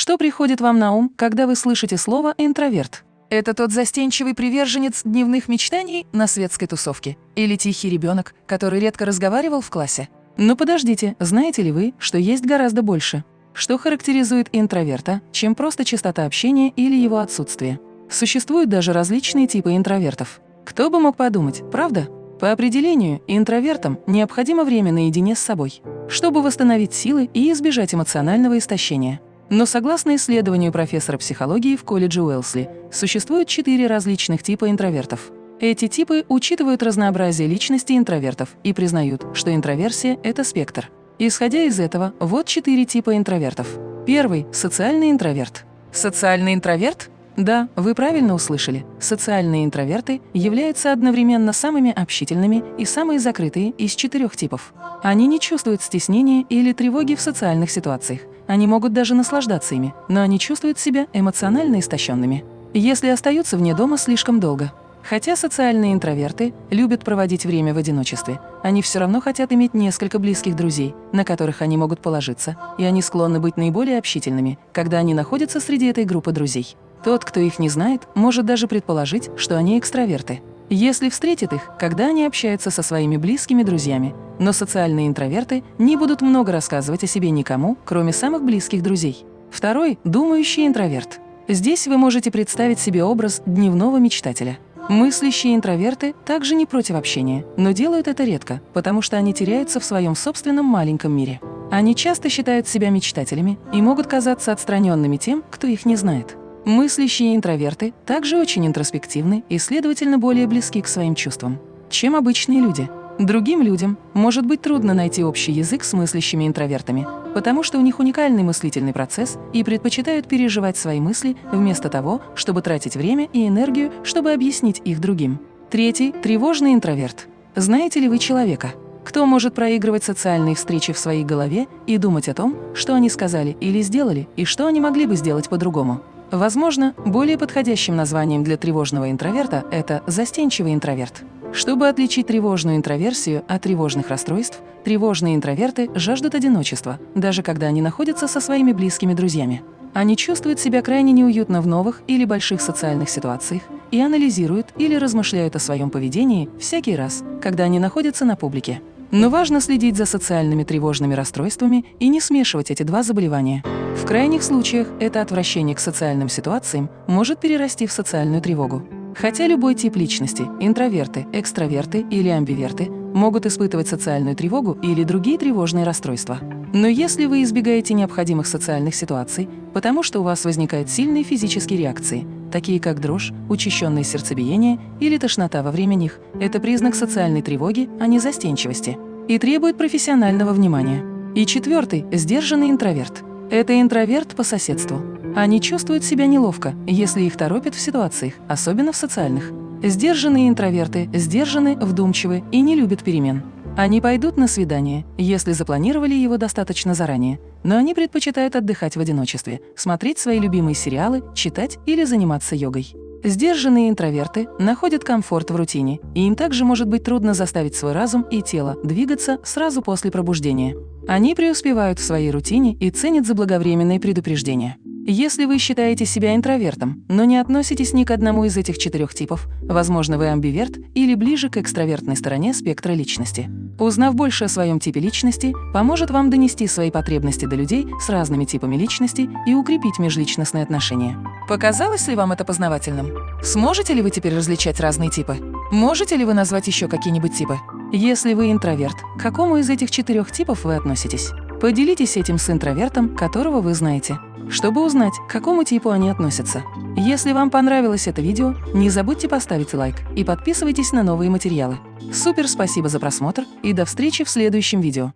Что приходит вам на ум, когда вы слышите слово «интроверт»? Это тот застенчивый приверженец дневных мечтаний на светской тусовке? Или тихий ребенок, который редко разговаривал в классе? Но подождите, знаете ли вы, что есть гораздо больше? Что характеризует интроверта, чем просто частота общения или его отсутствие? Существуют даже различные типы интровертов. Кто бы мог подумать, правда? По определению, интровертам необходимо время наедине с собой, чтобы восстановить силы и избежать эмоционального истощения. Но согласно исследованию профессора психологии в колледже Уэлсли, существует четыре различных типа интровертов. Эти типы учитывают разнообразие личности интровертов и признают, что интроверсия – это спектр. Исходя из этого, вот четыре типа интровертов. Первый – социальный интроверт. Социальный интроверт да, вы правильно услышали. Социальные интроверты являются одновременно самыми общительными и самые закрытые из четырех типов. Они не чувствуют стеснения или тревоги в социальных ситуациях. Они могут даже наслаждаться ими, но они чувствуют себя эмоционально истощенными, если остаются вне дома слишком долго. Хотя социальные интроверты любят проводить время в одиночестве, они все равно хотят иметь несколько близких друзей, на которых они могут положиться, и они склонны быть наиболее общительными, когда они находятся среди этой группы друзей. Тот, кто их не знает, может даже предположить, что они экстраверты, если встретит их, когда они общаются со своими близкими друзьями. Но социальные интроверты не будут много рассказывать о себе никому, кроме самых близких друзей. Второй – думающий интроверт. Здесь вы можете представить себе образ дневного мечтателя. Мыслящие интроверты также не против общения, но делают это редко, потому что они теряются в своем собственном маленьком мире. Они часто считают себя мечтателями и могут казаться отстраненными тем, кто их не знает. Мыслящие интроверты также очень интроспективны и, следовательно, более близки к своим чувствам, чем обычные люди. Другим людям может быть трудно найти общий язык с мыслящими интровертами, потому что у них уникальный мыслительный процесс и предпочитают переживать свои мысли вместо того, чтобы тратить время и энергию, чтобы объяснить их другим. Третий – тревожный интроверт. Знаете ли вы человека, кто может проигрывать социальные встречи в своей голове и думать о том, что они сказали или сделали, и что они могли бы сделать по-другому? Возможно, более подходящим названием для тревожного интроверта это застенчивый интроверт. Чтобы отличить тревожную интроверсию от тревожных расстройств, тревожные интроверты жаждут одиночества, даже когда они находятся со своими близкими друзьями. Они чувствуют себя крайне неуютно в новых или больших социальных ситуациях и анализируют или размышляют о своем поведении всякий раз, когда они находятся на публике. Но важно следить за социальными тревожными расстройствами и не смешивать эти два заболевания. В крайних случаях это отвращение к социальным ситуациям может перерасти в социальную тревогу. Хотя любой тип личности – интроверты, экстраверты или амбиверты – могут испытывать социальную тревогу или другие тревожные расстройства. Но если вы избегаете необходимых социальных ситуаций, потому что у вас возникают сильные физические реакции, такие как дрожь, учащенное сердцебиение или тошнота во время них, это признак социальной тревоги, а не застенчивости, и требует профессионального внимания. И четвертый – сдержанный интроверт. Это интроверт по соседству. Они чувствуют себя неловко, если их торопят в ситуациях, особенно в социальных. Сдержанные интроверты сдержаны, вдумчивы и не любят перемен. Они пойдут на свидание, если запланировали его достаточно заранее, но они предпочитают отдыхать в одиночестве, смотреть свои любимые сериалы, читать или заниматься йогой. Сдержанные интроверты находят комфорт в рутине, и им также может быть трудно заставить свой разум и тело двигаться сразу после пробуждения. Они преуспевают в своей рутине и ценят заблаговременные предупреждения. Если вы считаете себя интровертом, но не относитесь ни к одному из этих четырех типов, возможно, вы амбиверт или ближе к экстравертной стороне спектра личности. Узнав больше о своем типе личности, поможет вам донести свои потребности до людей с разными типами личности и укрепить межличностные отношения. Показалось ли вам это познавательным? Сможете ли вы теперь различать разные типы? Можете ли вы назвать еще какие-нибудь типы? Если вы интроверт, к какому из этих четырех типов вы относитесь? Поделитесь этим с интровертом, которого вы знаете чтобы узнать, к какому типу они относятся. Если вам понравилось это видео, не забудьте поставить лайк и подписывайтесь на новые материалы. Супер спасибо за просмотр и до встречи в следующем видео.